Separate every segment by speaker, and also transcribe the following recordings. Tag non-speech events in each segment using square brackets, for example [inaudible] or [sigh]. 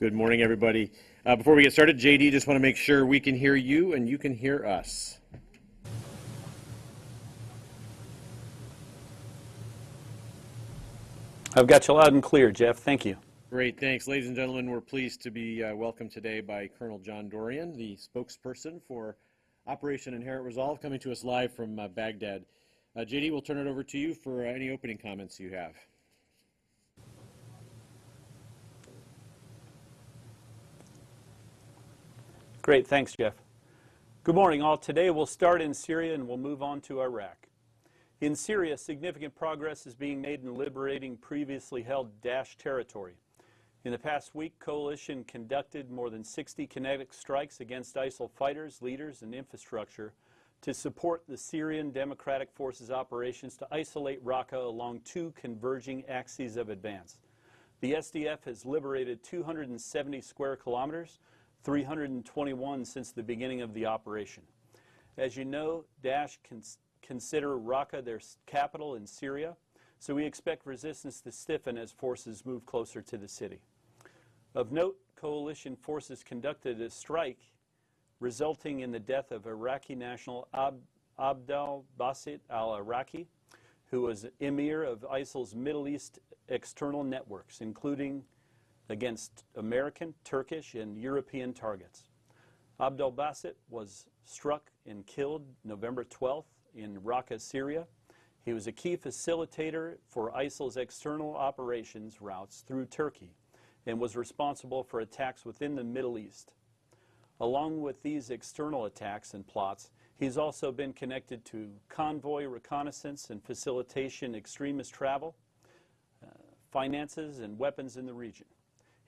Speaker 1: Good morning, everybody. Uh, before we get started, JD, just want to make sure we can hear you and you can hear us.
Speaker 2: I've got you loud and clear, Jeff. Thank you.
Speaker 1: Great, thanks. Ladies and gentlemen, we're pleased to be uh, welcomed today by Colonel John Dorrian, the spokesperson for Operation Inherent Resolve, coming to us live from uh, Baghdad. Uh, JD, we'll turn it over to you for uh, any opening comments you have.
Speaker 2: Great, thanks, Jeff. Good morning, all. Today we'll start in Syria and we'll move on to Iraq. In Syria, significant progress is being made in liberating previously held Daesh territory. In the past week, coalition conducted more than 60 kinetic strikes against ISIL fighters, leaders, and infrastructure to support the Syrian Democratic Forces operations to isolate Raqqa along two converging axes of advance. The SDF has liberated 270 square kilometers, 321 since the beginning of the operation. As you know, Daesh cons consider Raqqa their capital in Syria, so we expect resistance to stiffen as forces move closer to the city. Of note, coalition forces conducted a strike resulting in the death of Iraqi national Ab Abdel Basit al-Iraqi, who was emir of ISIL's Middle East external networks, including against American, Turkish, and European targets. Abdel Basit was struck and killed November 12th in Raqqa, Syria. He was a key facilitator for ISIL's external operations routes through Turkey and was responsible for attacks within the Middle East. Along with these external attacks and plots, he's also been connected to convoy reconnaissance and facilitation extremist travel, uh, finances, and weapons in the region.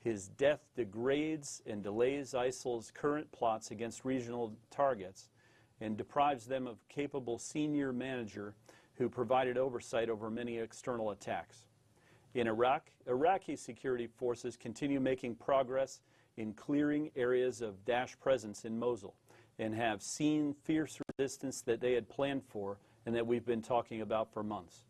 Speaker 2: His death degrades and delays ISIL's current plots against regional targets and deprives them of capable senior manager who provided oversight over many external attacks. In Iraq, Iraqi security forces continue making progress in clearing areas of Daesh presence in Mosul and have seen fierce resistance that they had planned for and that we've been talking about for months.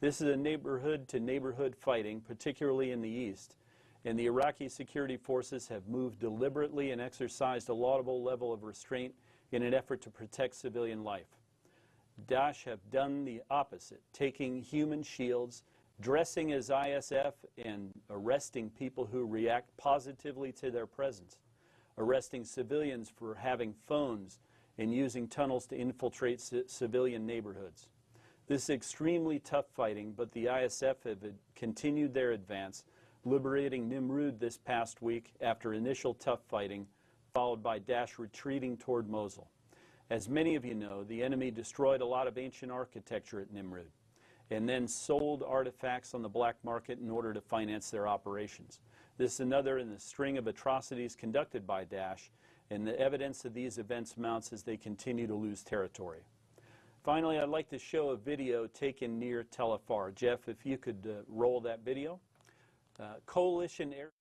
Speaker 2: This is a neighborhood to neighborhood fighting, particularly in the east, and the Iraqi security forces have moved deliberately and exercised a laudable level of restraint in an effort to protect civilian life. Daesh have done the opposite, taking human shields dressing as ISF and arresting people who react positively to their presence, arresting civilians for having phones and using tunnels to infiltrate civilian neighborhoods. This is extremely tough fighting, but the ISF have continued their advance, liberating Nimrud this past week after initial tough fighting, followed by Daesh retreating toward Mosul. As many of you know, the enemy destroyed a lot of ancient architecture at Nimrud and then sold artifacts on the black market in order to finance their operations. This is another in the string of atrocities conducted by Daesh, and the evidence of these events mounts as they continue to lose territory. Finally, I'd like to show a video taken near Tel Afar. Jeff, if you could uh, roll that video. Uh, coalition air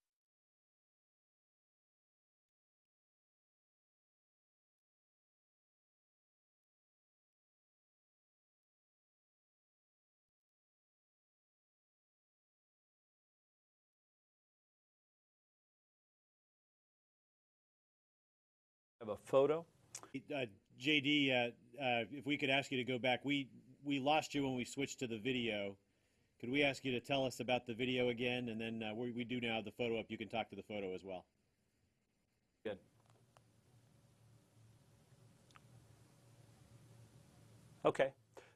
Speaker 2: have a photo.
Speaker 1: Uh, JD, uh, uh, if we could ask you to go back, we we lost you when we switched to the video. Could we ask you to tell us about the video again, and then uh, we, we do now have the photo up. You can talk to the photo as well.
Speaker 2: Good. Okay.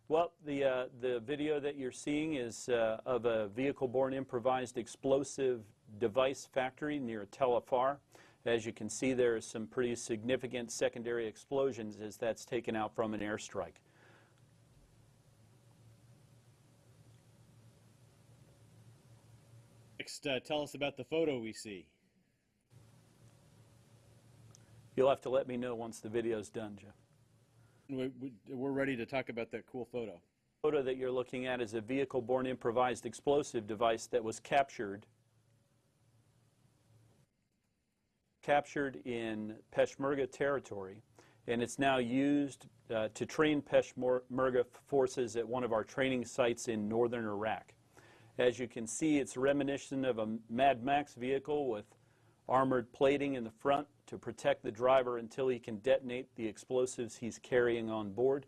Speaker 2: Well, the, uh, the video that you're seeing is uh, of a vehicle-borne improvised explosive device factory near Tel Afar. As you can see, there are some pretty significant secondary explosions as that's taken out from an airstrike.
Speaker 1: Next, uh, tell us about the photo we see.
Speaker 2: You'll have to let me know once the video's done, Jeff.
Speaker 1: We're ready to talk about that cool photo.
Speaker 2: The photo that you're looking at is a vehicle-borne improvised explosive device that was captured captured in Peshmerga territory, and it's now used uh, to train Peshmerga forces at one of our training sites in northern Iraq. As you can see, it's reminiscent of a Mad Max vehicle with armored plating in the front to protect the driver until he can detonate the explosives he's carrying on board.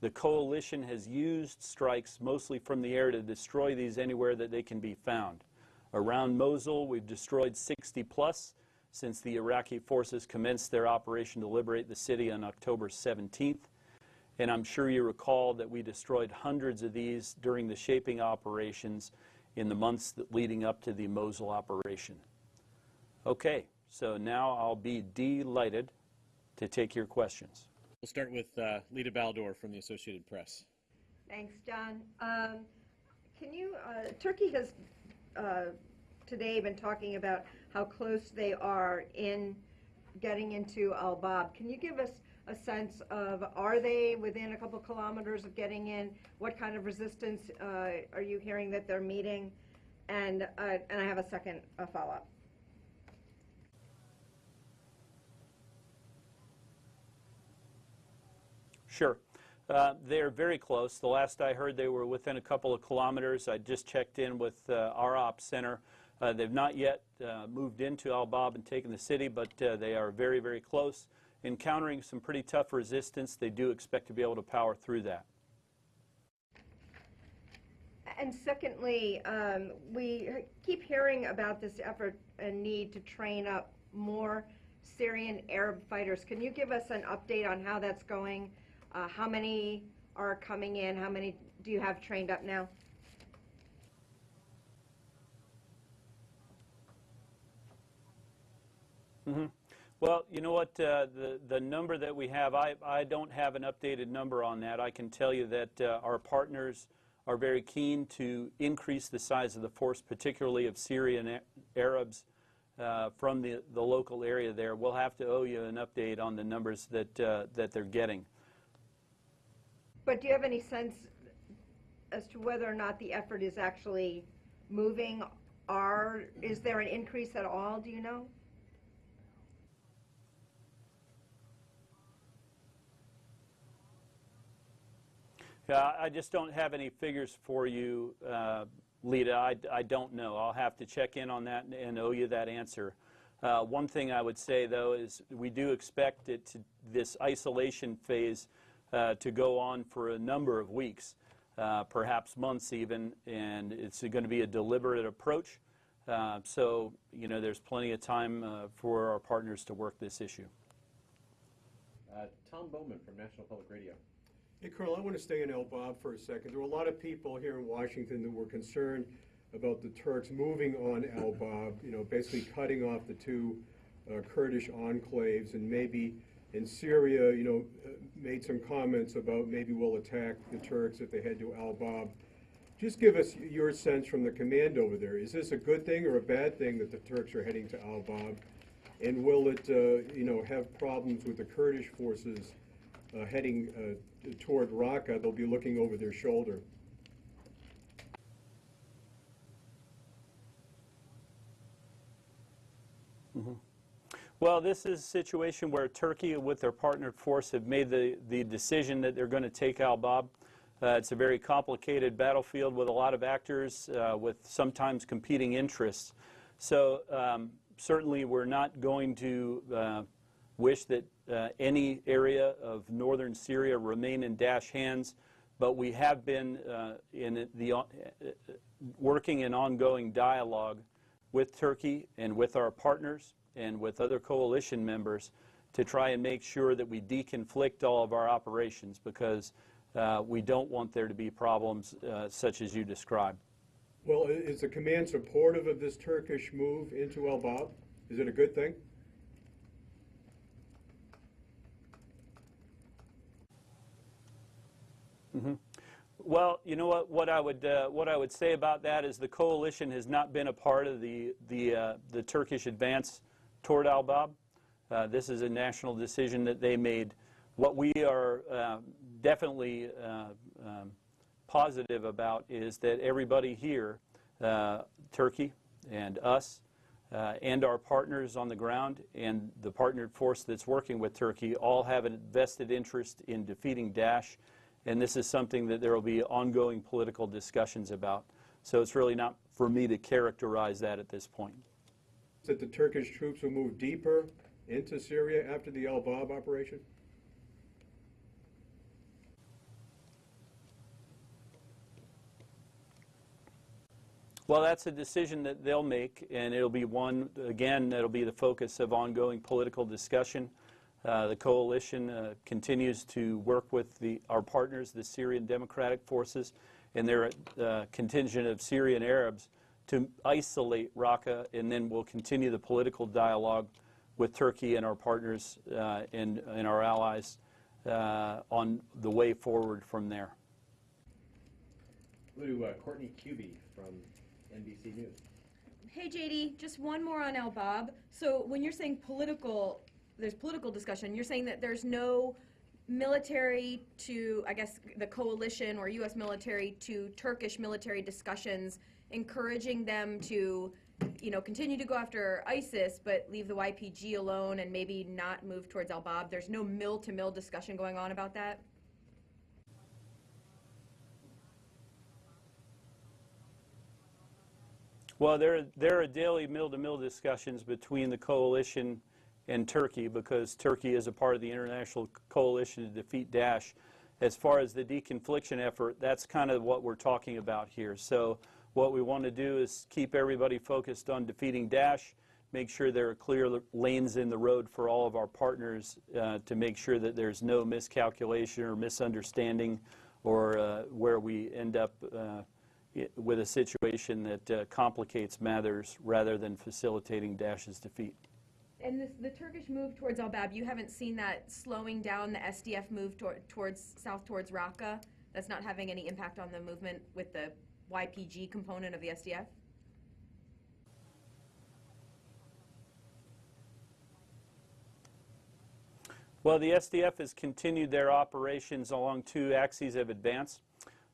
Speaker 2: The coalition has used strikes mostly from the air to destroy these anywhere that they can be found. Around Mosul, we've destroyed 60 plus since the Iraqi forces commenced their operation to liberate the city on October 17th. And I'm sure you recall that we destroyed hundreds of these during the shaping operations in the months that leading up to the Mosul operation. Okay, so now I'll be delighted to take your questions.
Speaker 1: We'll start with uh, Lita Baldor from the Associated Press.
Speaker 3: Thanks, John. Um, Can you, uh, Turkey has uh, today been talking about how close they are in getting into Al Bab. Can you give us a sense of, are they within a couple kilometers of getting in? What kind of resistance uh, are you hearing that they're meeting? And, uh, and I have a second follow-up.
Speaker 2: Sure. Uh, They're very close. The last I heard, they were within a couple of kilometers. I just checked in with uh, our ops center. Uh, They've not yet uh, moved into Al Bab and taken the city, but uh, they are very, very close. Encountering some pretty tough resistance, they do expect to be able to power through that.
Speaker 3: And secondly, um, we keep hearing about this effort and need to train up more Syrian Arab fighters. Can you give us an update on how that's going? Uh, how many are coming in? How many do you have trained up now?
Speaker 2: Well, you know what, uh, the, the number that we have, I, I don't have an updated number on that. I can tell you that uh, our partners are very keen to increase the size of the force, particularly of Syrian Arabs uh, from the, the local area there. We'll have to owe you an update on the numbers that, uh, that they're getting.
Speaker 3: But do you have any sense as to whether or not the effort is actually moving? Are, is there an increase at all, do you know?
Speaker 2: Yeah, I just don't have any figures for you, uh, Lita. I, I don't know. I'll have to check in on that and, and owe you that answer. Uh, one thing I would say, though, is we do expect it to, this isolation phase uh, to go on for a number of weeks, uh, perhaps months even, and it's going to be a deliberate approach. Uh, so, you know, there's plenty of time uh, for our partners to work this issue.
Speaker 1: Uh, Tom Bowman from National Public Radio.
Speaker 4: Hey, Colonel, I want to stay in El Bab for a second. There were a lot of people here in Washington that were concerned about the Turks moving on El Bab, you know, basically cutting off the two uh, Kurdish enclaves, and maybe in Syria, you know, uh, made some comments about maybe we'll attack the Turks if they head to Al Bab. Just give us your sense from the command over there. Is this a good thing or a bad thing that the Turks are heading to Al Bab? And will it, uh, you know, have problems with the Kurdish forces uh, heading uh, toward Raqqa? They'll be looking over their shoulder.
Speaker 2: Well, this is a situation where Turkey, with their partnered force, have made the, the decision that they're going to take Al Bab. Uh, it's a very complicated battlefield with a lot of actors, uh, with sometimes competing interests. So um, certainly, we're not going to uh, wish that uh, any area of northern Syria remain in Daesh hands, but we have been uh, in the uh, working in ongoing dialogue with Turkey and with our partners and with other coalition members to try and make sure that we deconflict all of our operations because uh, we don't want there to be problems uh, such as you described.
Speaker 4: Well, is the command supportive of this Turkish move into El Bab? Is it a good thing?
Speaker 2: Well, you know what? What I would uh, what I would say about that is the coalition has not been a part of the the uh, the Turkish advance toward Al Bab. Uh, this is a national decision that they made. What we are uh, definitely uh, um, positive about is that everybody here, uh, Turkey and us, uh, and our partners on the ground and the partnered force that's working with Turkey all have a vested interest in defeating Daesh, and this is something that there will be ongoing political discussions about. So it's really not for me to characterize that at this point.
Speaker 4: that the Turkish troops will move deeper into Syria after the El Bab operation?
Speaker 2: Well, that's a decision that they'll make, and it'll be one, again, that'll be the focus of ongoing political discussion. Uh, the coalition uh, continues to work with the, our partners, the Syrian Democratic Forces, and their uh, contingent of Syrian Arabs to isolate Raqqa, and then we'll continue the political dialogue with Turkey and our partners uh, and, and our allies uh, on the way forward from there.
Speaker 1: Go to uh, Courtney Kube from NBC News.
Speaker 5: Hey JD, just one more on El Bab. So when you're saying political, there's political discussion, you're saying that there's no military to, I guess, the coalition or U.S. military to Turkish military discussions encouraging them to, you know, continue to go after ISIS, but leave the YPG alone and maybe not move towards Al Bab. There's no mill to mill discussion going on about that.
Speaker 2: Well, there, there are daily mill-to-mill discussions between the coalition and Turkey because Turkey is a part of the international coalition to defeat Daesh. As far as the deconfliction effort, that's kind of what we're talking about here. So what we want to do is keep everybody focused on defeating Daesh, make sure there are clear lanes in the road for all of our partners uh, to make sure that there's no miscalculation or misunderstanding or uh, where we end up uh, with a situation that uh, complicates matters rather than facilitating Daesh's defeat.
Speaker 5: And this, the Turkish move towards Al Bab, you haven't seen that slowing down the SDF move towards south towards Raqqa? That's not having any impact on the movement with the YPG component of the SDF?
Speaker 2: Well, the SDF has continued their operations along two axes of advance.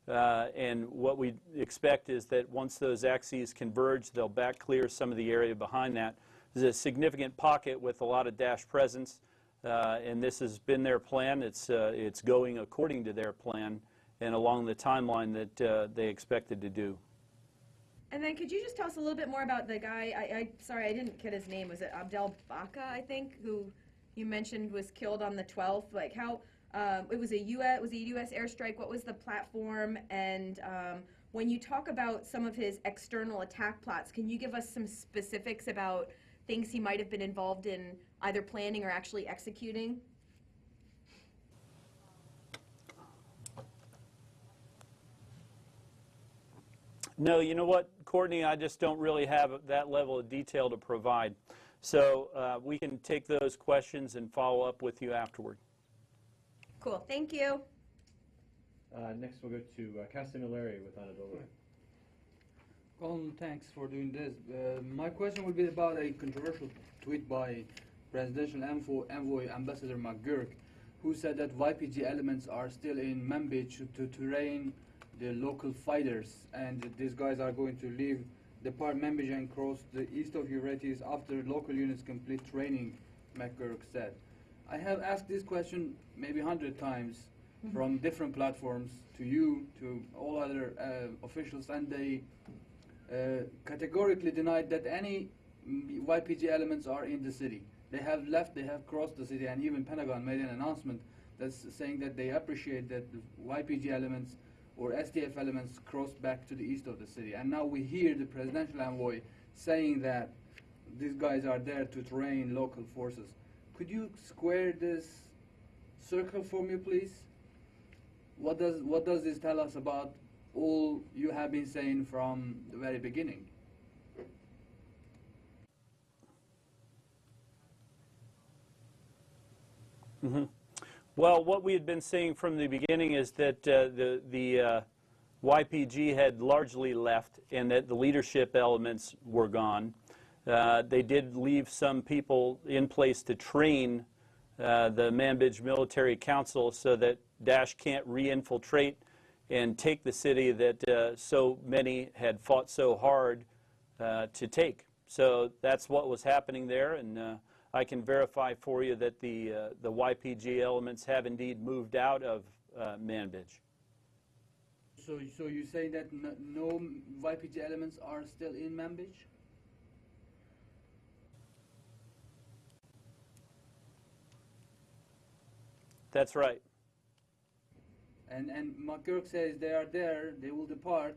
Speaker 2: Uh, and what we expect is that once those axes converge, they'll back clear some of the area behind that. There's a significant pocket with a lot of Daesh presence, uh, and this has been their plan. It's, uh, it's going according to their plan and along the timeline that uh, they expected to do.
Speaker 5: And then could you just tell us a little bit more about the guy, I, I, sorry, I didn't get his name, was it Abdel Baka, I think, who you mentioned was killed on the 12th? Like how, um, it was a US, was a US airstrike, what was the platform? And um, when you talk about some of his external attack plots, can you give us some specifics about things he might have been involved in either planning or actually executing?
Speaker 2: No, you know what, Courtney, I just don't really have that level of detail to provide. So uh, we can take those questions and follow up with you afterward.
Speaker 5: Cool, thank you.
Speaker 1: Uh, next, we'll go to uh, Kasim Ileri with Anadolu.
Speaker 6: Colin, thanks for doing this. Uh, my question would be about a controversial tweet by presidential envoy, envoy Ambassador McGurk, who said that YPG elements are still in Manbij to, to train the local fighters, and these guys are going to leave the part Manbij and cross the east of Euphrates after local units complete training, McGurk said. I have asked this question maybe hundred times from different platforms to you, to all other uh, officials, and they Uh, categorically denied that any YPG elements are in the city. They have left, they have crossed the city, and even Pentagon made an announcement that's saying that they appreciate that the YPG elements or SDF elements crossed back to the east of the city. And now we hear the presidential envoy saying that these guys are there to train local forces. Could you square this circle for me, please? What does what does this tell us about all you have been saying from the very beginning?
Speaker 2: Well, what we had been saying from the beginning is that uh, the, the uh, YPG had largely left and that the leadership elements were gone. Uh, they did leave some people in place to train uh, the Manbij Military Council so that Daesh can't re-infiltrate and take the city that uh, so many had fought so hard uh, to take. So that's what was happening there, and uh, I can verify for you that the, uh, the YPG elements have indeed moved out of uh, Manbij.
Speaker 6: So, so you say that no YPG elements are still in Manbij?
Speaker 2: That's right.
Speaker 6: And and McGurk says they are there, they will depart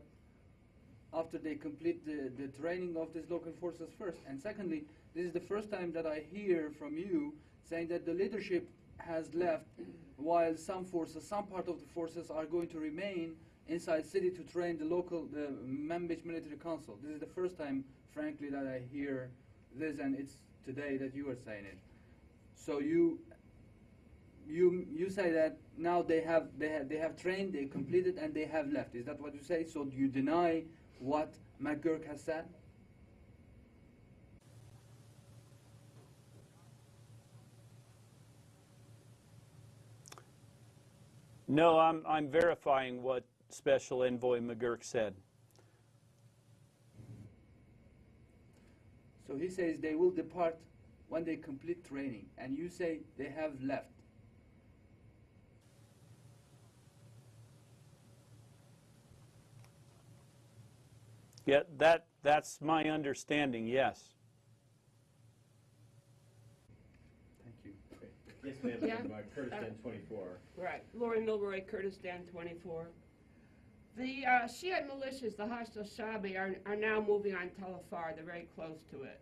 Speaker 6: after they complete the, the training of these local forces first. And secondly, this is the first time that I hear from you saying that the leadership has left while some forces, some part of the forces are going to remain inside city to train the local, the Manbij Military Council. This is the first time, frankly, that I hear this and it's today that you are saying it. So you you you say that now they have they have they have trained, they mm-hmm. completed, and they have left. Is that what you say? So do you deny what McGurk has said?
Speaker 2: No, I'm, I'm verifying what Special Envoy McGurk said.
Speaker 6: So he says they will depart when they complete training, and you say they have left.
Speaker 2: Yeah, that, that's my understanding, yes.
Speaker 6: Thank you.
Speaker 1: Yes, ma'am,
Speaker 7: Yeah.
Speaker 1: from uh, Kurdistan 24.
Speaker 7: Right, Laurie Mylroie, Kurdistan 24. The uh, Shiite militias, the Hashd al-Shaabi, are, are now moving on Tel Afar. They're very close to it.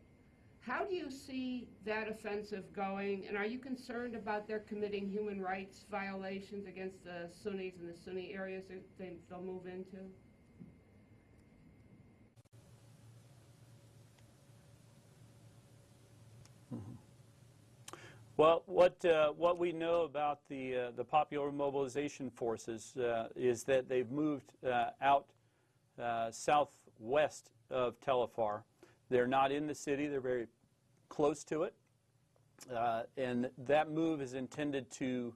Speaker 7: How do you see that offensive going, and are you concerned about their committing human rights violations against the Sunnis in the Sunni areas that they, they'll move into?
Speaker 2: Well, what, uh, what we know about the, uh, the Popular Mobilization Forces uh, is that they've moved uh, out uh, southwest of Tel Afar. They're not in the city, they're very close to it. Uh, and that move is intended to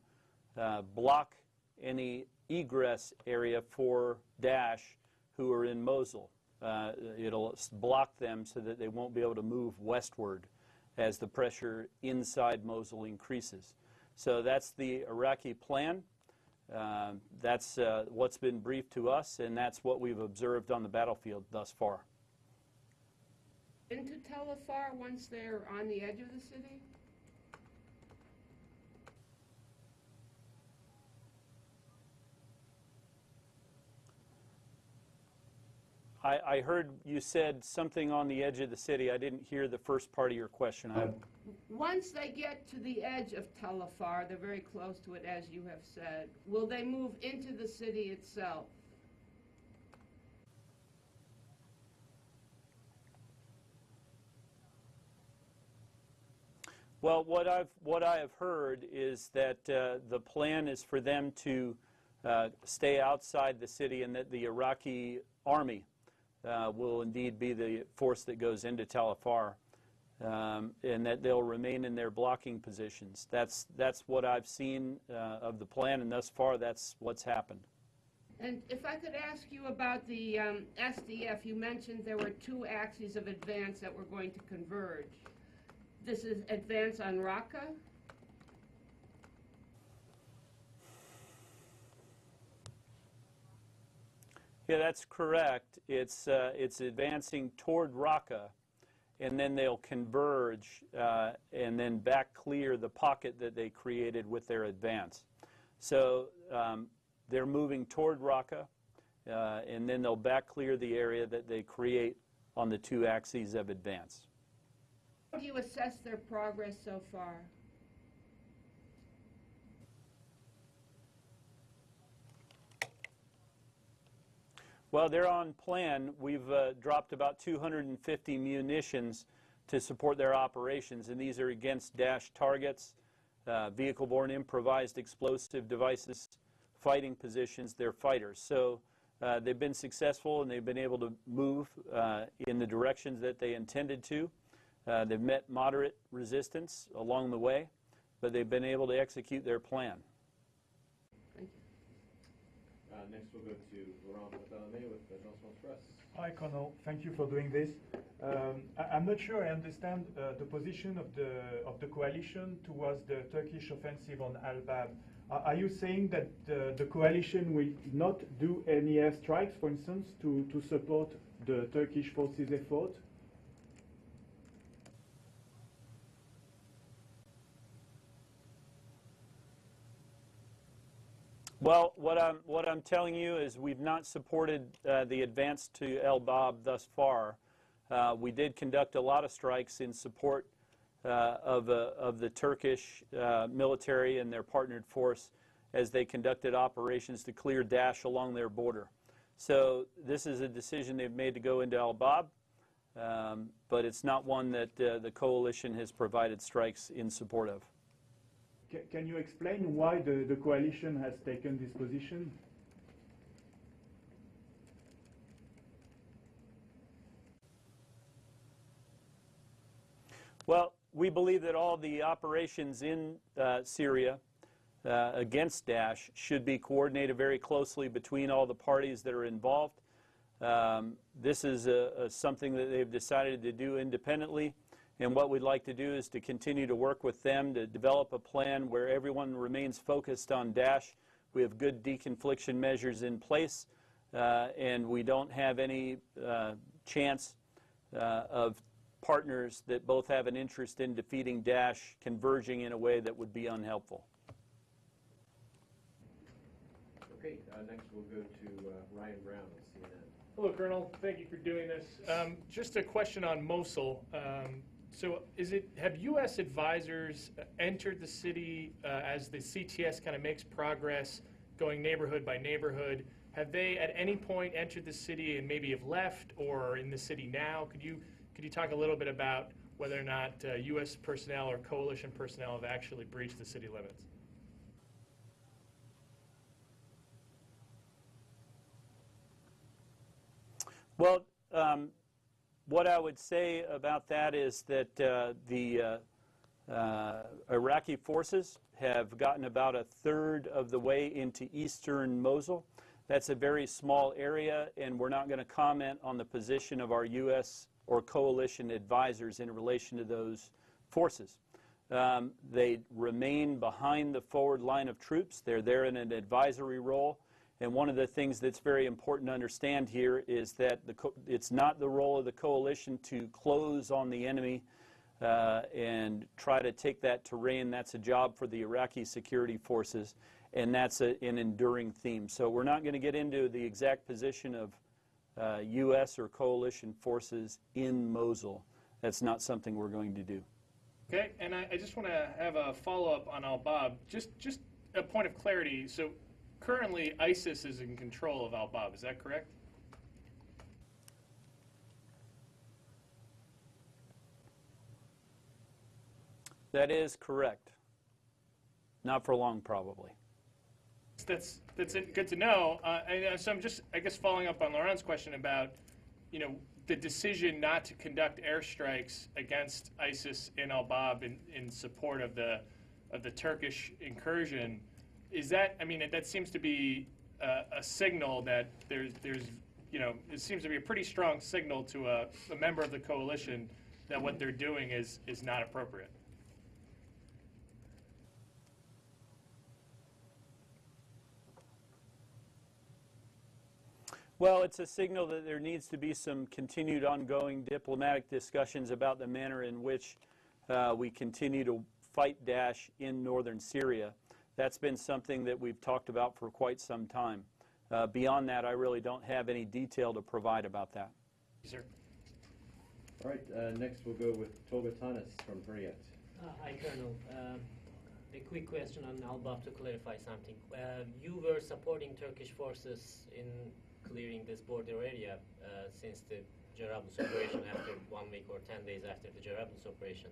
Speaker 2: block any egress area for Daesh who are in Mosul. It'll block them so that they won't be able to move westward as the pressure inside Mosul increases. So that's the Iraqi plan. Um, that's uh, what's been briefed to us, and that's what we've observed on the battlefield thus far.
Speaker 7: Into Tel Afar once they're on the edge of the city?
Speaker 2: I, I heard you said something on the edge of the city. I didn't hear the first part of your question. I,
Speaker 7: Once they get to the edge of Tel Afar, they're very close to it, as you have said, will they move into the city itself?
Speaker 2: Well, what I've what I have heard is that uh, the plan is for them to uh, stay outside the city, and that the Iraqi army uh, will indeed be the force that goes into Tal Afar, um, and that they'll remain in their blocking positions. That's that's what I've seen uh, of the plan, and thus far, that's what's happened.
Speaker 7: And if I could ask you about the um, SDF, you mentioned there were two axes of advance that were going to converge. This is advance on Raqqa?
Speaker 2: Yeah, that's correct. It's, uh, it's advancing toward Raqqa, and then they'll converge uh, and then back clear the pocket that they created with their advance. So um, they're moving toward Raqqa, uh, and then they'll back clear the area that they create on the two axes of advance.
Speaker 7: How do you assess their progress so far?
Speaker 2: Well, they're on plan. We've uh, dropped about 250 munitions to support their operations, and these are against Daesh targets, uh, vehicle-borne improvised explosive devices, fighting positions. They're fighters. So uh, they've been successful, and they've been able to move uh, in the directions that they intended to. Uh, they've met moderate resistance along the way, but they've been able to execute their plan.
Speaker 1: Uh, next, we'll go to Laurent with.
Speaker 8: Hi, Colonel. Thank you for doing this. Um, I, am not sure I understand uh, the position of the of the coalition towards the Turkish offensive on Al Bab. Uh, are you saying that the, the coalition will not do any airstrikes, for instance, to, to support the Turkish forces' effort?
Speaker 2: Well, what I'm, what I'm telling you is we've not supported uh, the advance to El Bab thus far. Uh, we did conduct a lot of strikes in support uh, of, uh, of the Turkish uh, military and their partnered force as they conducted operations to clear Daesh along their border. So this is a decision they've made to go into Al Bab, um, but it's not one that uh, the coalition has provided strikes in support of.
Speaker 8: Ca- Can you explain why the, the coalition has taken this position?
Speaker 2: Well, we believe that all the operations in uh, Syria uh, against Daesh should be coordinated very closely between all the parties that are involved. Um, this is a, a something that they've decided to do independently, and what we'd like to do is to continue to work with them to develop a plan where everyone remains focused on Daesh. We have good deconfliction measures in place, uh, and we don't have any uh, chance uh, of partners that both have an interest in defeating Daesh converging in a way that would be unhelpful.
Speaker 1: Okay, uh, next we'll go to uh, Ryan Browne of CNN.
Speaker 9: Hello, Colonel. Thank you for doing this. Um, just a question on Mosul. Um, so, is it have U.S. advisors entered the city uh, as the CTS kind of makes progress, going neighborhood by neighborhood? Have they at any point entered the city and maybe have left, or are in the city now? Could you could you talk a little bit about whether or not uh, U.S. personnel or coalition personnel have actually breached the city limits?
Speaker 2: Well, um, what I would say about that is that uh, the uh, uh, Iraqi forces have gotten about a third of the way into eastern Mosul. That's a very small area, and we're not going to comment on the position of our U.S. or coalition advisors in relation to those forces. Um, they remain behind the forward line of troops. They're there in an advisory role. And one of the things that's very important to understand here is that it's not the role of the coalition to close on the enemy uh, and try to take that terrain. That's a job for the Iraqi security forces, and that's a, an enduring theme. So we're not going to get into the exact position of uh, U.S. or coalition forces in Mosul. That's not something we're going to do.
Speaker 9: Okay, and I, I just want to have a follow up on Al Bab. Just just a point of clarity. So currently, ISIS is in control of Al Bab. Is that correct?
Speaker 2: That is correct. Not for long, probably.
Speaker 9: That's that's good to know. Uh, and uh, so I'm just, I guess, following up on Laurent's question about, you know, the decision not to conduct airstrikes against ISIS in Al Bab in, in support of the of the Turkish incursion. Is that? I mean, that seems to be a, a signal that there's there's you know it seems to be a pretty strong signal to a, a member of the coalition that what they're doing is is not appropriate.
Speaker 2: Well, it's a signal that there needs to be some continued ongoing diplomatic discussions about the manner in which uh, we continue to fight Daesh in northern Syria. That's been something that we've talked about for quite some time. Uh, beyond that, I really don't have any detail to provide about that.
Speaker 9: Sir.
Speaker 1: All right, uh, next we'll go with Tolga Tanis from Hurriyet.
Speaker 10: Uh, Hi, Colonel. Um, A quick question on Al-Bab to clarify something. Uh, You were supporting Turkish forces in clearing this border area uh, since the Jarablus operation after one week or 10 days after the Jarablus operation.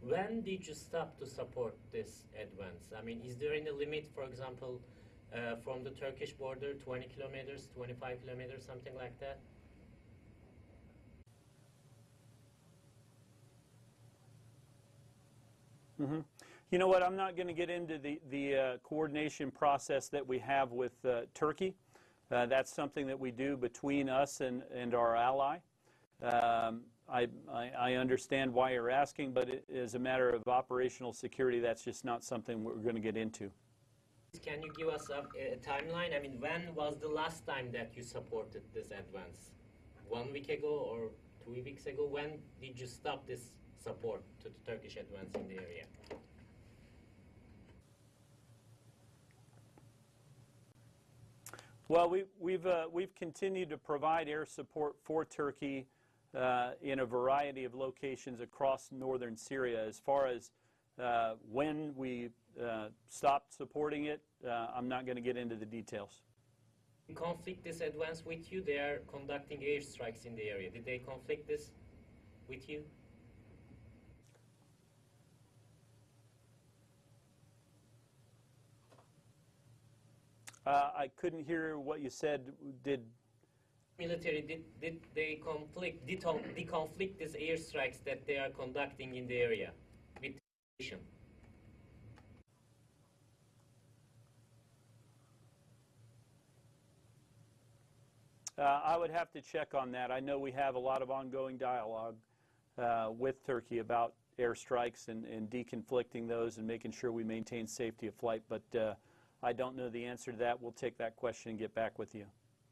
Speaker 10: When did you stop to support this advance? I mean, is there any limit, for example, uh, from the Turkish border, 20 kilometers, 25 kilometers, something like that?
Speaker 2: Mhm. You know what? I'm not going to get into the, the uh, coordination process that we have with uh, Turkey. Uh, that's something that we do between us and, and our ally. Um, I, I, I understand why you're asking, but it, as a matter of operational security, that's just not something we're going to get into.
Speaker 10: Can you give us a, a timeline? I mean, when was the last time that you supported this advance? One week ago or two weeks ago? When did you stop this support to the Turkish advance in the area?
Speaker 2: Well, we, we've, uh, we've continued to provide air support for Turkey uh, in a variety of locations across northern Syria. As far as uh, when we uh, stopped supporting it, uh, I'm not going to get into the details.
Speaker 10: conflict this advance with you? They are conducting airstrikes in the area. Did they conflict this with you?
Speaker 2: Uh, I couldn't hear what you said. Did
Speaker 10: Military did, did they conflict did they [clears throat] conflict these airstrikes that they are conducting in the area with the nation?
Speaker 2: Uh, I would have to check on that. I know we have a lot of ongoing dialogue uh, with Turkey about airstrikes and, and deconflicting those and making sure we maintain safety of flight, but uh, I don't know the answer to that. We'll take that question and get back with you.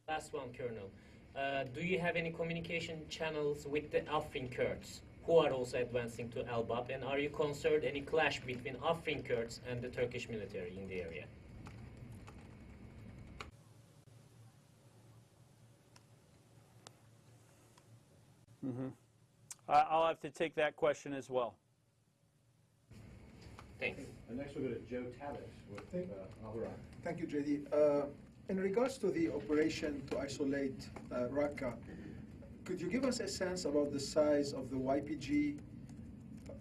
Speaker 10: Last one, Colonel. Uh, do you have any communication channels with the Afrin Kurds who are also advancing to Al Bab? And are you concerned any clash between Afrin Kurds and the Turkish military in the area?
Speaker 2: I- I'll have to take that question as well.
Speaker 10: Thanks.
Speaker 1: And next we'll go to Joe Tabet with
Speaker 11: Thank-
Speaker 1: uh, Al Hurra.
Speaker 11: Thank you, JD. Uh, In regards to the operation to isolate uh, Raqqa, could you give us a sense about the size of the YPG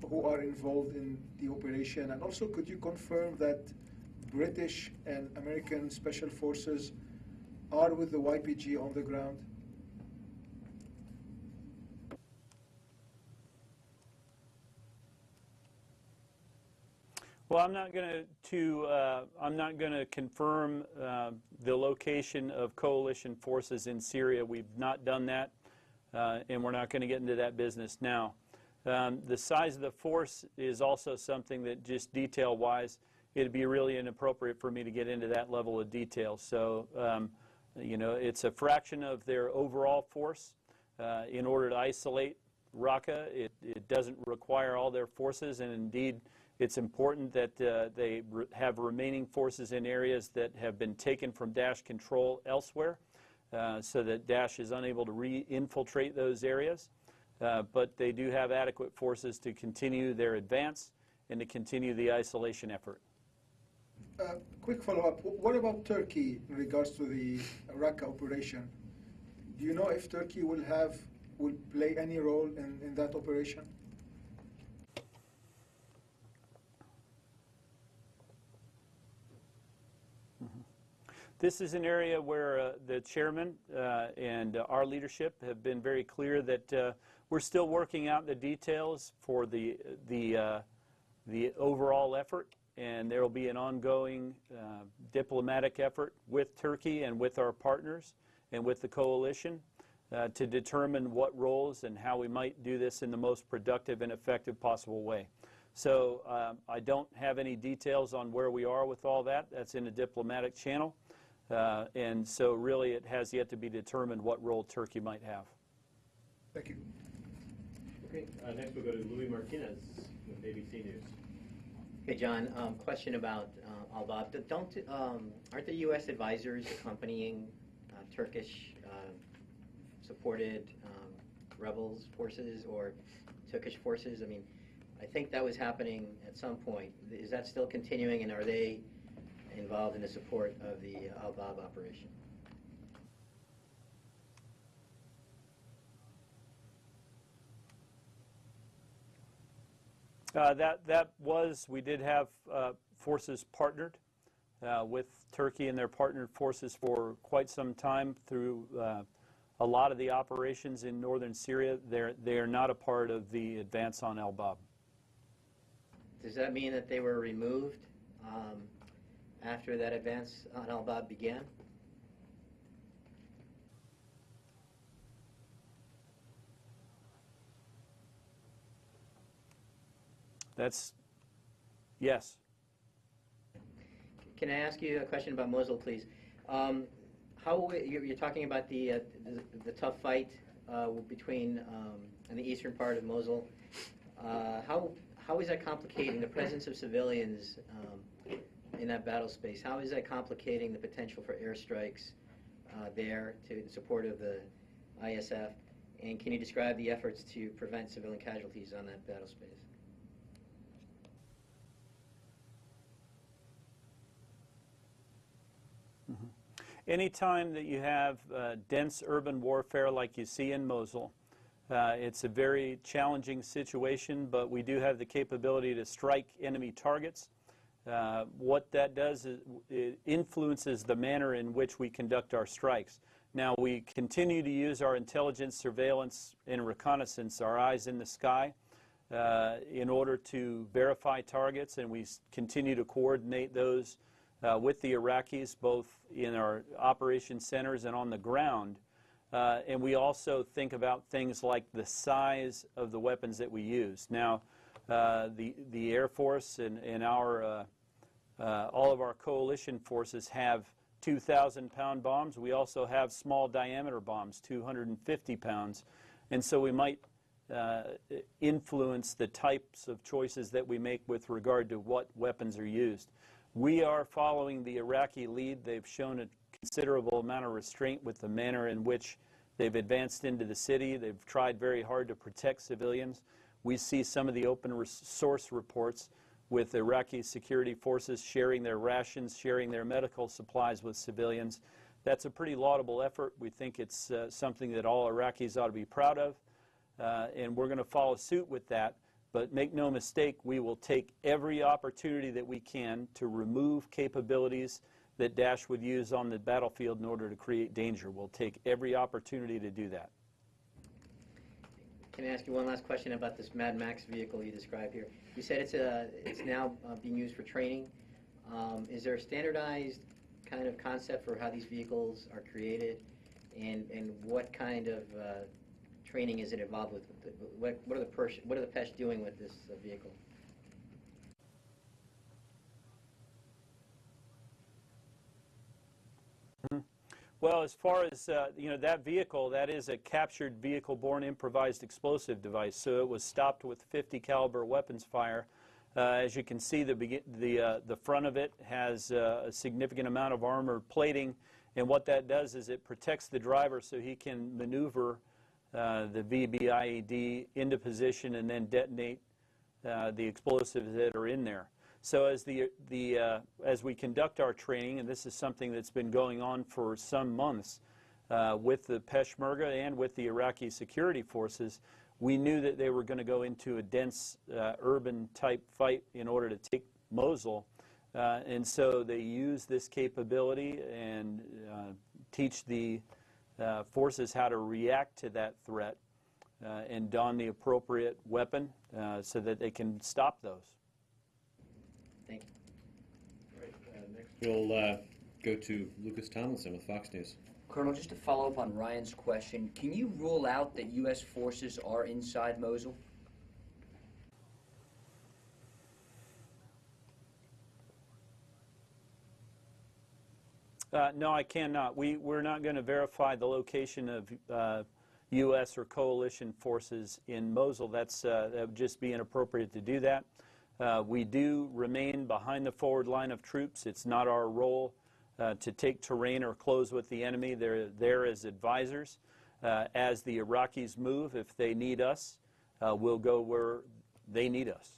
Speaker 11: who are involved in the operation? And also, could you confirm that British and American special forces are with the YPG on the ground?
Speaker 2: Well, I'm not going to, uh, I'm not going to confirm uh, the location of coalition forces in Syria. We've not done that, uh, and we're not going to get into that business now. Um, the size of the force is also something that just detail-wise, it'd be really inappropriate for me to get into that level of detail. So, um, you know, it's a fraction of their overall force. Uh, in order to isolate Raqqa, it, it doesn't require all their forces, and indeed, it's important that uh, they re- have remaining forces in areas that have been taken from Daesh control elsewhere, uh, so that Daesh is unable to re-infiltrate those areas. Uh, but they do have adequate forces to continue their advance and to continue the isolation effort.
Speaker 11: Uh, Quick follow-up. What about Turkey in regards to the Raqqa operation? Do you know if Turkey will have, will play any role in, in that operation?
Speaker 2: This is an area where uh, the chairman uh, and uh, our leadership have been very clear that uh, we're still working out the details for the the uh, the overall effort, and there will be an ongoing uh, diplomatic effort with Turkey and with our partners and with the coalition to determine what roles and how we might do this in the most productive and effective possible way. So um, I don't have any details on where we are with all that. That's in a diplomatic channel. Uh, and so really it has yet to be determined what role Turkey might have.
Speaker 11: Thank you.
Speaker 1: Okay, uh, next we'll go to Luis Martinez with ABC News.
Speaker 12: Hey, John, um, question about uh, Al-Bab. Don't, um, aren't the U.S. advisors accompanying uh, Turkish uh, supported um, rebels forces or Turkish forces? I mean, I think that was happening at some point. Is that still continuing, and are they involved in the support of the Al-Bab operation?
Speaker 2: Uh, that, that was, we did have uh, forces partnered uh, with Turkey and their partnered forces for quite some time through uh, a lot of the operations in northern Syria. They're, they are not a part of the advance on El Bab.
Speaker 12: Does that mean that they were removed um, after that advance on Al-Bab began?
Speaker 2: That's, yes.
Speaker 12: Can I ask you a question about Mosul, please? Um, how you're, you're talking about the, uh, the the tough fight uh, between um, in the eastern part of Mosul. Uh, how how is that complicating the presence of civilians um, in that battle space? How is that complicating the potential for airstrikes uh, there to, in support of the ISF? And can you describe the efforts to prevent civilian casualties on that battle space?
Speaker 2: Anytime that you have uh, dense urban warfare like you see in Mosul, uh, it's a very challenging situation, but we do have the capability to strike enemy targets. Uh, what that does is it influences the manner in which we conduct our strikes. Now, we continue to use our intelligence, surveillance, and reconnaissance, our eyes in the sky, uh, in order to verify targets, and we continue to coordinate those uh, with the Iraqis, both in our operation centers and on the ground. Uh, and we also think about things like the size of the weapons that we use. Now, uh, the, the Air Force and, and our, uh, all of our coalition forces have 2,000 pound bombs. We also have small diameter bombs, 250 pounds. And so we might uh, influence the types of choices that we make with regard to what weapons are used. We are following the Iraqi lead. They've shown a considerable amount of restraint with the manner in which they've advanced into the city. They've tried very hard to protect civilians. We see some of the open source reports with Iraqi security forces sharing their rations, sharing their medical supplies with civilians. That's a pretty laudable effort. We think it's uh, something that all Iraqis ought to be proud of, uh, and we're going to follow suit with that. But make no mistake, we will take every opportunity that we can to remove capabilities that Daesh would use on the battlefield in order to create danger. We'll take every opportunity to do that.
Speaker 12: Can I ask you one last question about this Mad Max vehicle you described here? You said it's, a, it's now uh, being used for training. Um, is there a standardized kind of concept for how these vehicles are created? And, and what kind of uh, training is it involved with? What, what are the Persh, what are the Pesh doing with this uh, vehicle?
Speaker 2: Well, as far as uh, you know, that vehicle, that is a captured vehicle-borne improvised explosive device. So it was stopped with 50 caliber weapons fire. Uh, as you can see, the the uh, the front of it has uh, a significant amount of armor plating, and what that does is it protects the driver so he can maneuver uh, the VBIED into position and then detonate uh, the explosives that are in there. So as the the uh, as we conduct our training, and this is something that's been going on for some months uh, with the Peshmerga and with the Iraqi security forces, we knew that they were going to go into a dense uh, urban type fight in order to take Mosul, uh, and so they use this capability and uh, teach the uh, forces how to react to that threat and don the appropriate weapon so that they can stop those.
Speaker 12: Thank you.
Speaker 1: We'll uh, go to Lucas Tomlinson with Fox News.
Speaker 13: Colonel, just to follow up on Ryan's question, can you rule out that U.S. forces are inside Mosul?
Speaker 2: Uh, no, I cannot. We, we're not going to verify the location of uh, U.S. or coalition forces in Mosul. That's, uh, that would just be inappropriate to do that. Uh, we do remain behind the forward line of troops. It's not our role uh, to take terrain or close with the enemy. They're there as advisors. Uh, as the Iraqis move, if they need us, uh, we'll go where they need us.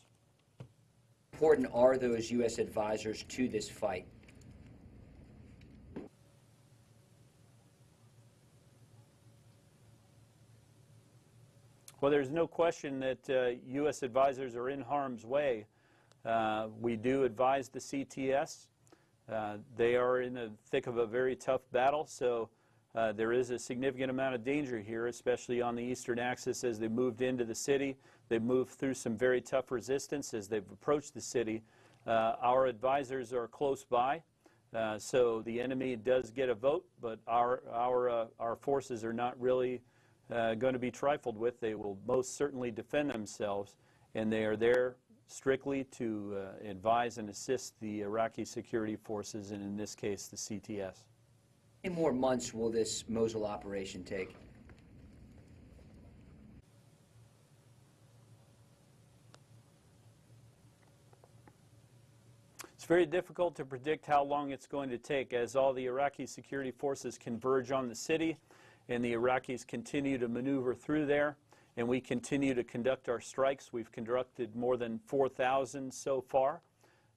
Speaker 13: Important are those U.S. advisors to this fight?
Speaker 2: Well, there's no question that uh, U.S. advisors are in harm's way. Uh, we do advise the CTS. Uh, they are in the thick of a very tough battle, so uh, there is a significant amount of danger here, especially on the eastern axis as they moved into the city. They've moved through some very tough resistance as they've approached the city. Our advisors are close by, uh, so the enemy does get a vote, but our, our, uh, our forces are not really uh, going to be trifled with. They will most certainly defend themselves, and they are there strictly to uh, advise and assist the Iraqi security forces, and in this case, the CTS.
Speaker 13: How many more months will this Mosul operation take?
Speaker 2: It's very difficult to predict how long it's going to take as all the Iraqi security forces converge on the city and the Iraqis continue to maneuver through there and we continue to conduct our strikes. We've conducted more than 4,000 so far,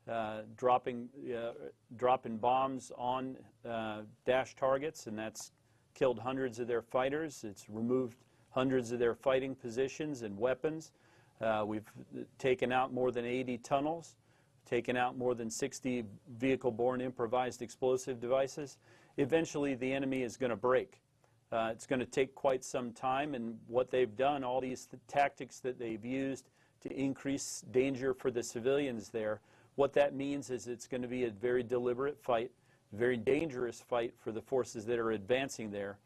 Speaker 2: uh, dropping, uh, dropping bombs on uh, Daesh targets, and that's killed hundreds of their fighters. It's removed hundreds of their fighting positions and weapons. Uh, we've taken out more than 80 tunnels, taken out more than 60 vehicle-borne improvised explosive devices. Eventually, the enemy is going to break. Uh, it's going to take quite some time, and what they've done, all these th tactics that they've used to increase danger for the civilians there, what that means is it's going to be a very deliberate fight, very dangerous fight for the forces that are advancing there.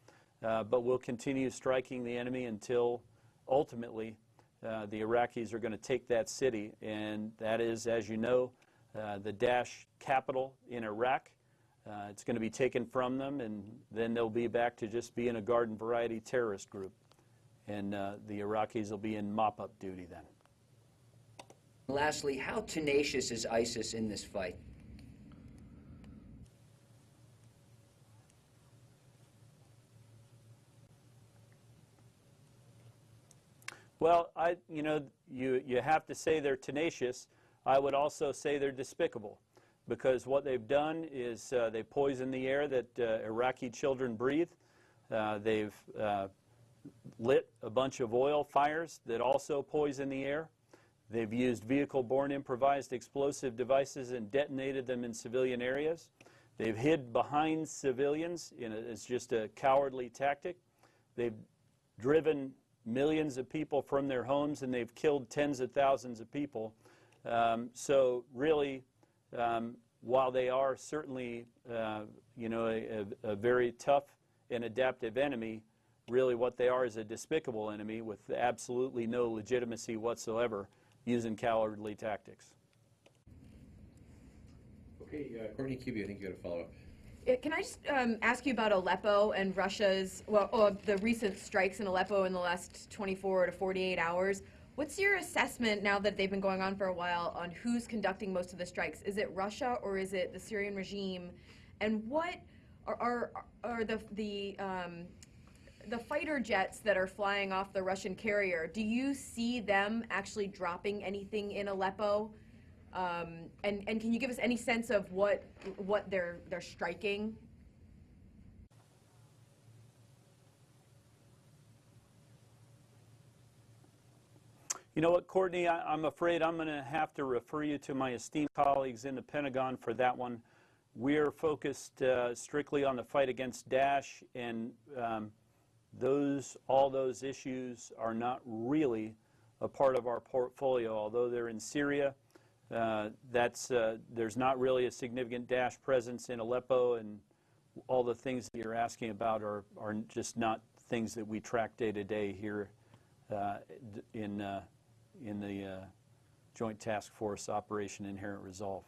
Speaker 2: Uh, but we'll continue striking the enemy until ultimately uh, the Iraqis are going to take that city, and that is, as you know, uh, the Daesh capital in Iraq. Uh, it's going to be taken from them, and then they'll be back to just being a garden variety terrorist group. And uh, the Iraqis will be in mop up duty then.
Speaker 13: Lastly, how tenacious is ISIS in this fight?
Speaker 2: Well, I, you know, you, you have to say they're tenacious. I would also say they're despicable because what they've done is uh, they poison the air that uh, Iraqi children breathe. Uh, they've uh, lit a bunch of oil fires that also poison the air. They've used vehicle-borne improvised explosive devices and detonated them in civilian areas. They've hid behind civilians a, it's just a cowardly tactic. They've driven millions of people from their homes and they've killed tens of thousands of people. Um, so really, um, while they are certainly, uh, you know, a, a, a, very tough and adaptive enemy, really what they are is a despicable enemy with absolutely no legitimacy whatsoever using cowardly tactics.
Speaker 1: Okay, uh, Courtney Kube, I think you had a follow-up.
Speaker 5: Can I just um, ask you about Aleppo and Russia's, well, oh, the recent strikes in Aleppo in the last 24 to 48 hours? What's your assessment now that they've been going on for a while on who's conducting most of the strikes? Is it Russia or is it the Syrian regime? And what are, are, are the, the, um, the fighter jets that are flying off the Russian carrier? Do you see them actually dropping anything in Aleppo? Um, and, and can you give us any sense of what, what they're, they're striking?
Speaker 2: You know what, Courtney, I, am afraid I'm going to have to refer you to my esteemed colleagues in the Pentagon for that one. We're focused uh, strictly on the fight against Daesh, and um, those, all those issues are not really a part of our portfolio, although they're in Syria. Uh, that's, uh, there's not really a significant Daesh presence in Aleppo, and all the things that you're asking about are, are just not things that we track day to day here uh, in, uh, in the uh, Joint Task Force Operation Inherent Resolve.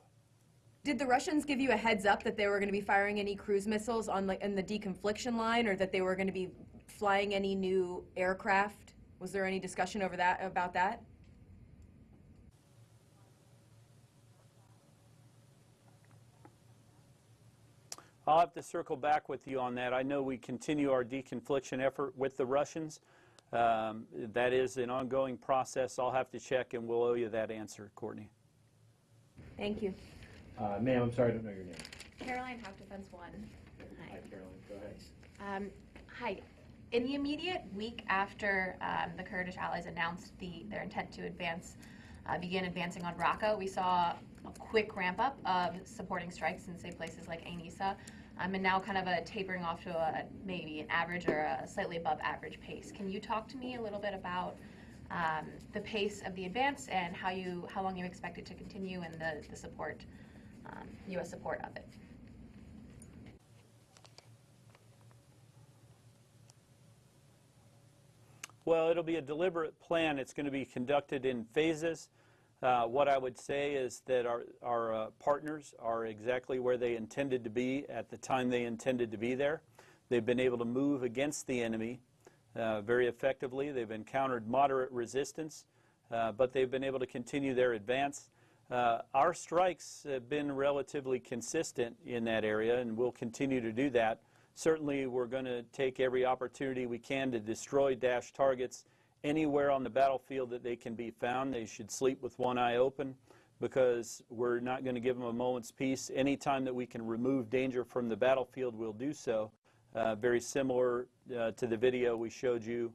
Speaker 5: Did the Russians give you a heads up that they were going to be firing any cruise missiles on the, in the deconfliction line, or that they were going to be flying any new aircraft? Was there any discussion over that about that?
Speaker 2: I'll have to circle back with you on that. I know we continue our deconfliction effort with the Russians. Um, that is an ongoing process. I'll have to check, and we'll owe you that answer, Courtney.
Speaker 5: Thank you.
Speaker 1: Uh, ma'am, I'm sorry, I don't know your name.
Speaker 14: Caroline Houck Defense One. Hi.
Speaker 1: Hi, Caroline. Go ahead.
Speaker 14: Um, hi. In the immediate week after um, the Kurdish allies announced the, their intent to advance, uh, begin advancing on Raqqa, we saw a quick ramp up of supporting strikes in, say, places like Ain Issa um, and now kind of a tapering off to a maybe an average or a slightly above average pace. Can you talk to me a little bit about um, the pace of the advance and how you how long you expect it to continue and the, the support, um, U.S. support of it?
Speaker 2: Well, it'll be a deliberate plan. It's going to be conducted in phases. Uh, what I would say is that our, our uh, partners are exactly where they intended to be at the time they intended to be there. They've been able to move against the enemy uh, very effectively. They've encountered moderate resistance, uh, but they've been able to continue their advance. Uh, our strikes have been relatively consistent in that area, and we'll continue to do that. Certainly, we're going to take every opportunity we can to destroy Daesh targets anywhere on the battlefield that they can be found. They should sleep with one eye open because we're not going to give them a moment's peace. Anytime that we can remove danger from the battlefield, we'll do so. Uh, very similar uh, to the video we showed you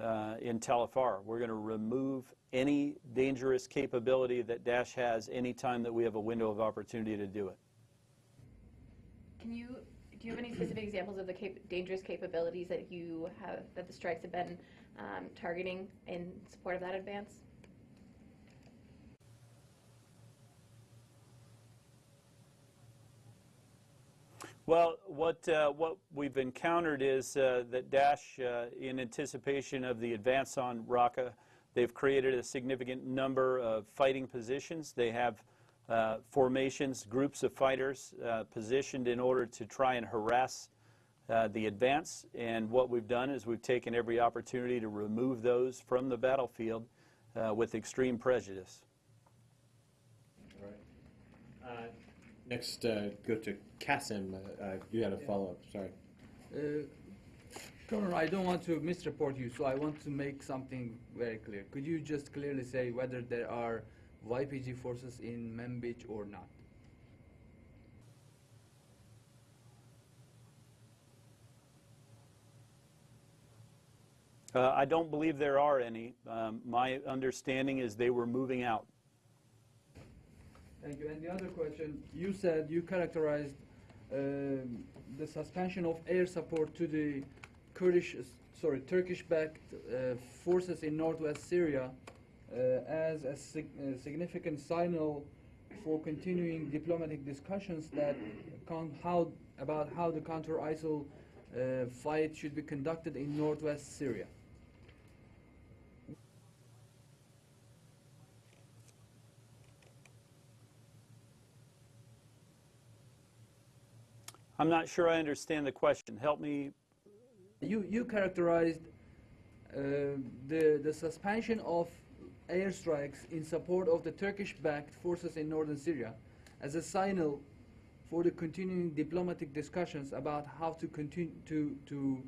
Speaker 2: uh, in Tal Afar. We're going to remove any dangerous capability that Daesh has anytime that we have a window of opportunity to do it.
Speaker 14: Can you, do you have any specific examples of the cap- dangerous capabilities that you have, that the strikes have been um, targeting in support of that advance?
Speaker 2: Well, what, uh, what we've encountered is uh, that Daesh, uh, in anticipation of the advance on Raqqa, they've created a significant number of fighting positions. They have uh, formations, groups of fighters uh, positioned in order to try and harass uh, the advance. And what we've done is we've taken every opportunity to remove those from the battlefield with extreme prejudice.
Speaker 1: All right. Next, uh, go to Kasim. Uh, uh, you had a follow-up. Sorry.
Speaker 6: Uh, Colonel, I don't want to misreport you, so I want to make something very clear. Could you just clearly say whether there are YPG forces in Manbij or not?
Speaker 2: Uh, I don't believe there are any. Um, my understanding is they were moving out.
Speaker 6: Thank you. And the other question, you said you characterized um, the suspension of air support to the Kurdish, sorry, Turkish-backed uh, forces in northwest Syria uh, as a, sig a, significant signal for continuing diplomatic discussions that how about how the counter-ISIL uh, fight should be conducted in northwest Syria.
Speaker 2: I'm not sure I understand the question. Help me.
Speaker 6: You, you characterized uh, the, the suspension of airstrikes in support of the Turkish-backed forces in northern Syria as a signal for the continuing diplomatic discussions about how to continue to, to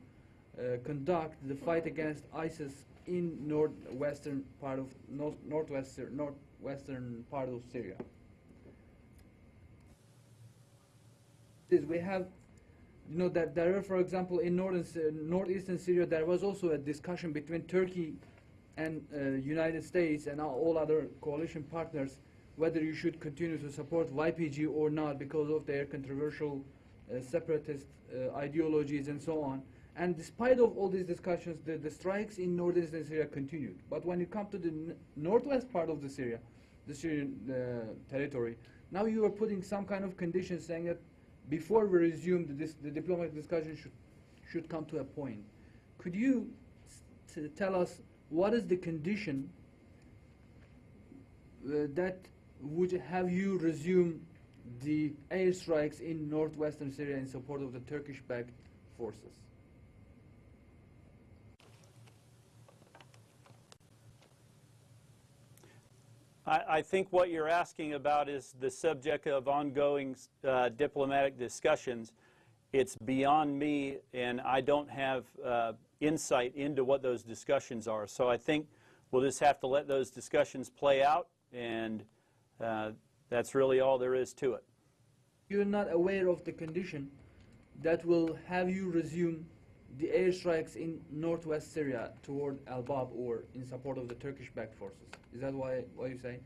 Speaker 6: uh, conduct the fight against ISIS in northwestern part of north, northwest, northwestern part of Syria. Is we have you know that there are for example in northern northeastern Syria there was also a discussion between Turkey and uh, United States and all other coalition partners whether you should continue to support YPG or not because of their controversial uh, separatist uh, ideologies and so on. And despite of all these discussions the, the strikes in northeastern Syria continued. But when you come to the northwest part of the Syria the Syrian uh, territory now you are putting some kind of conditions saying that before we resume the, the diplomatic discussion should, should come to a point. Could you tell us what is the condition uh, that would have you resume the airstrikes in northwestern Syria in support of the Turkish-backed forces?
Speaker 2: I, I, think what you're asking about is the subject of ongoing uh, diplomatic discussions. It's beyond me, and I don't have uh, insight into what those discussions are. So I think we'll just have to let those discussions play out, and uh, that's really all there is to it.
Speaker 6: You're not aware of the condition that will have you resume the airstrikes in northwest Syria toward Al-Bab or in support of the Turkish-backed forces. Is that why, what you say?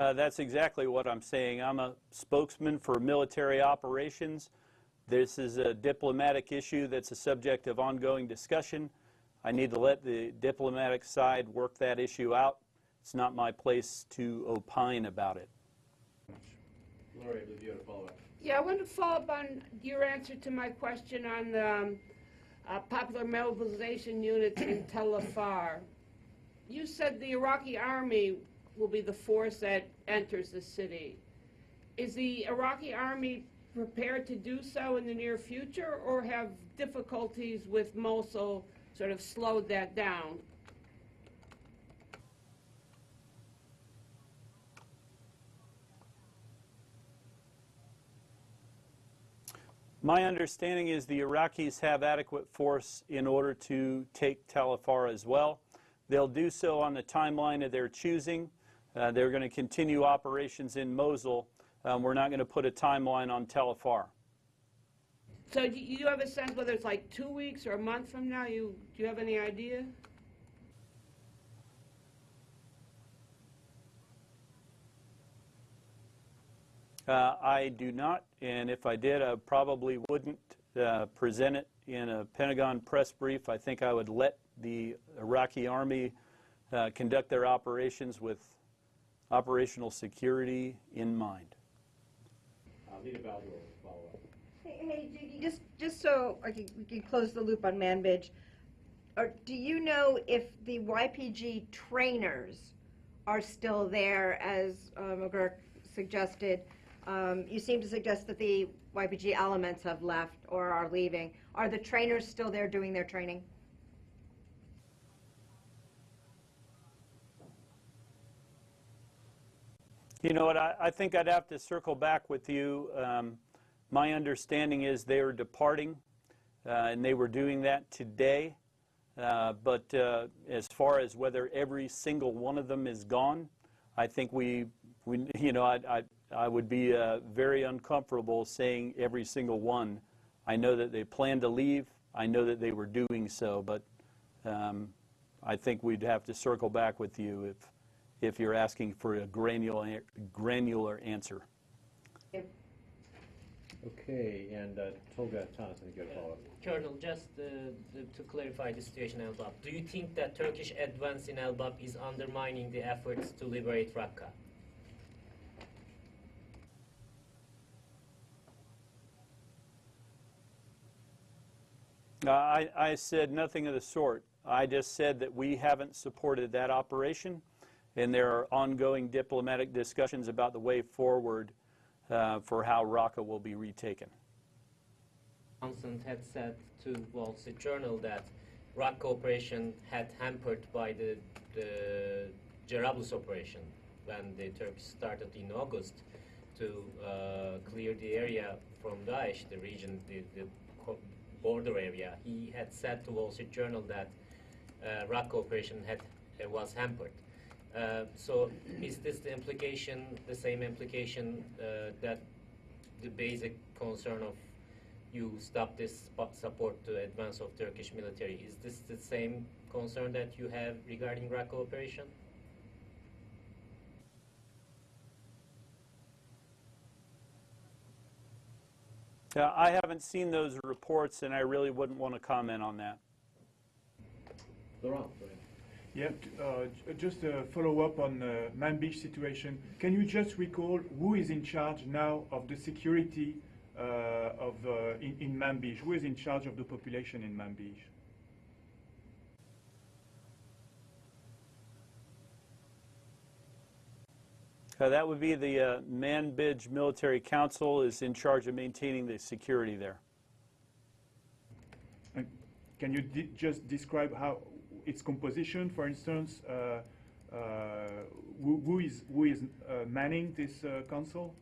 Speaker 2: Uh, that's exactly what I'm saying. I'm a spokesman for military operations. This is a diplomatic issue that's a subject of ongoing discussion. I need to let the diplomatic side work that issue out. It's not my place to opine about it.
Speaker 1: I believe you had a follow-up.
Speaker 7: Yeah, I want to follow up on your answer to my question on the um, uh, popular mobilization units in Tel Afar. You said the Iraqi army will be the force that enters the city. Is the Iraqi army prepared to do so in the near future or have difficulties with Mosul sort of slowed that down.
Speaker 2: My understanding is the Iraqis have adequate force in order to take Tal Afar as well. They'll do so on the timeline of their choosing. Uh, they're going to continue operations in Mosul. Um, we're not going to put a timeline on Tal Afar.
Speaker 7: So do you have a sense whether it's like two weeks or a month from now? You, do you have any idea?
Speaker 2: Uh, I do not, and if I did, I probably wouldn't uh, present it in a Pentagon press brief. I think I would let the Iraqi army uh, conduct their operations with operational security in mind.
Speaker 1: Lita Baldor will follow up.
Speaker 3: Hey, hey, JD, just, just so I can, we can close the loop on Manbij, or do you know if the YPG trainers are still there, as uh, McGurk suggested? Um, you seem to suggest that the YPG elements have left or are leaving. Are the trainers still there doing their training?
Speaker 2: You know what, I, I think I'd have to circle back with you. Um, my understanding is they are departing, uh, and they were doing that today. Uh, but uh, as far as whether every single one of them is gone, I think we, we you know, I, I, I would be uh, very uncomfortable saying every single one. I know that they plan to leave. I know that they were doing so, but um, I think we'd have to circle back with you if, if you're asking for a granular, granular answer.
Speaker 1: Okay, and uh, Tolga Tanis, I think you have a follow-up.
Speaker 10: Colonel, just uh, the, to clarify the situation in Al-Bab, do you think that Turkish advance in Al-Bab is undermining the efforts to liberate Raqqa?
Speaker 2: Uh, I, I said nothing of the sort. I just said that we haven't supported that operation, and there are ongoing diplomatic discussions about the way forward uh, for how Raqqa will be retaken.
Speaker 10: Johnson had said to Wall Street Journal that Raqqa operation had hampered by the, the Jarablus operation when the Turks started in August to uh, clear the area from Daesh, the region, the, the border area. He had said to Wall Street Journal that uh, Raqqa operation had uh, was hampered. Uh, so is this the implication, the same implication uh, that the basic concern of you stop this support to advance of Turkish military? Is this the same concern that you have regarding Raqqa operation?
Speaker 2: Uh, I haven't seen those reports, and I really wouldn't want to comment on that.
Speaker 1: Laurent.
Speaker 8: Yeah, uh, just a follow-up on uh, Manbij situation. Can you just recall who is in charge now of the security uh, of uh, in, in Manbij? Who is in charge of the population in Manbij?
Speaker 2: Uh, that would be the uh, Manbij Military Council is in charge of maintaining the security there.
Speaker 8: And can you di- just describe how its composition, for instance? Uh, uh, who, who is who is uh, manning this uh, council?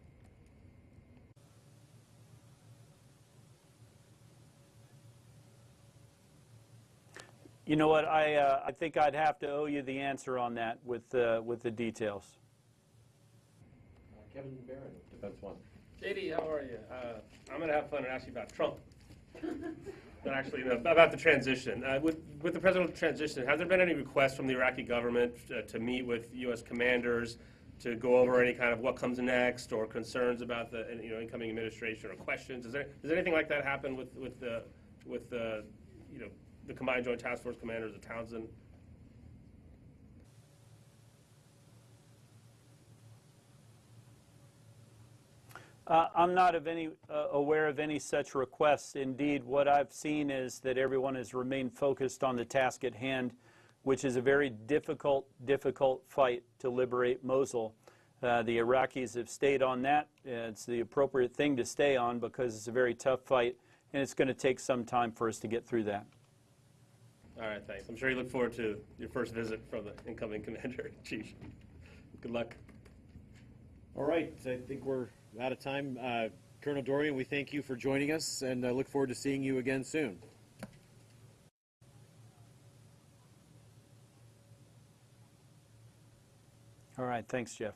Speaker 2: You know what? I uh, I think I'd have to owe you the answer on that with uh, with the details.
Speaker 1: Uh, Kevin Defense One.
Speaker 15: JD, how are you? Uh, I'm going to have fun and ask you about Trump. [laughs] but actually, no, about the transition. Uh, with, with the presidential transition, has there been any requests from the Iraqi government uh, to meet with U.S. commanders to go over any kind of what comes next or concerns about the you know incoming administration or questions? Is there does anything like that happen with with the with the you know the Combined Joint Task Force commanders of Townsend?
Speaker 2: Uh, I'm not of any, uh, aware of any such requests. Indeed, what I've seen is that everyone has remained focused on the task at hand, which is a very difficult, difficult fight to liberate Mosul. Uh, the Iraqis have stayed on that. It's the appropriate thing to stay on because it's a very tough fight, and it's going to take some time for us to get through that.
Speaker 15: All right, thanks. I'm sure you look forward to your first visit from the incoming [laughs] commander, chief. Good luck.
Speaker 1: All right, I think we're out of time. Uh, Colonel Dorrian, we thank you for joining us and uh, look forward to seeing you again soon.
Speaker 2: All right, thanks, Jeff.